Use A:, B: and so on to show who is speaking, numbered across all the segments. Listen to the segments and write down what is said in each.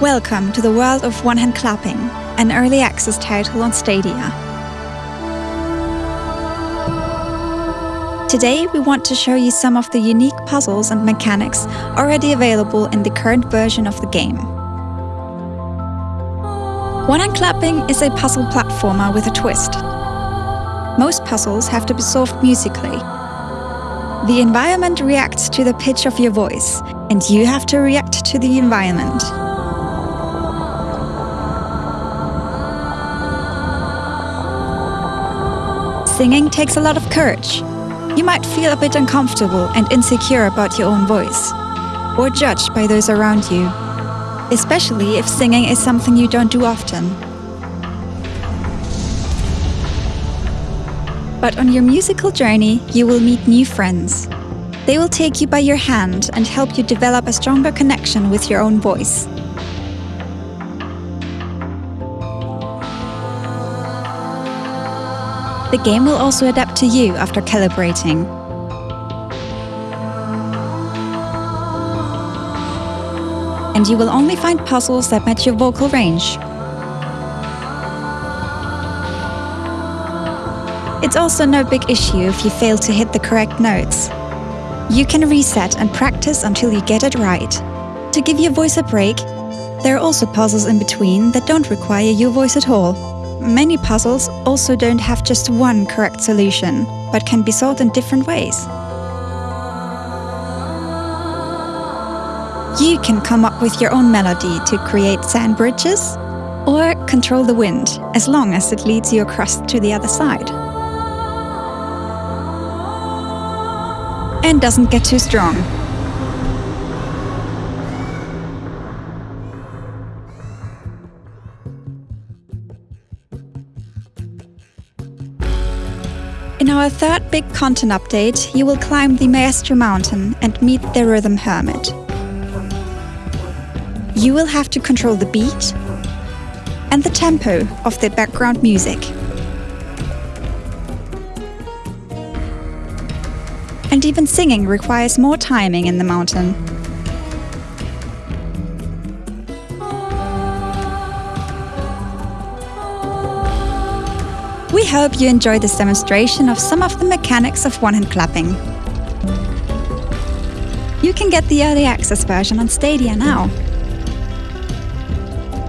A: Welcome to the world of one-hand clapping, an early access title on Stadia. Today we want to show you some of the unique puzzles and mechanics already available in the current version of the game. One-hand clapping is a puzzle platformer with a twist. Most puzzles have to be solved musically. The environment reacts to the pitch of your voice, and you have to react to the environment. Singing takes a lot of courage. You might feel a bit uncomfortable and insecure about your own voice, or judged by those around you, especially if singing is something you don't do often. But on your musical journey, you will meet new friends. They will take you by your hand and help you develop a stronger connection with your own voice. The game will also adapt to you after calibrating. And you will only find puzzles that match your vocal range. It's also no big issue if you fail to hit the correct notes. You can reset and practice until you get it right. To give your voice a break, there are also puzzles in between that don't require your voice at all. Many puzzles also don't have just one correct solution, but can be solved in different ways. You can come up with your own melody to create sand bridges, or control the wind, as long as it leads you across to the other side. And doesn't get too strong. In our third big content update, you will climb the Maestro Mountain and meet the Rhythm Hermit. You will have to control the beat and the tempo of the background music. And even singing requires more timing in the mountain. We hope you enjoyed this demonstration of some of the mechanics of one-hand clapping. You can get the early access version on Stadia now.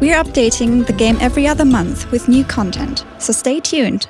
A: We're updating the game every other month with new content, so stay tuned.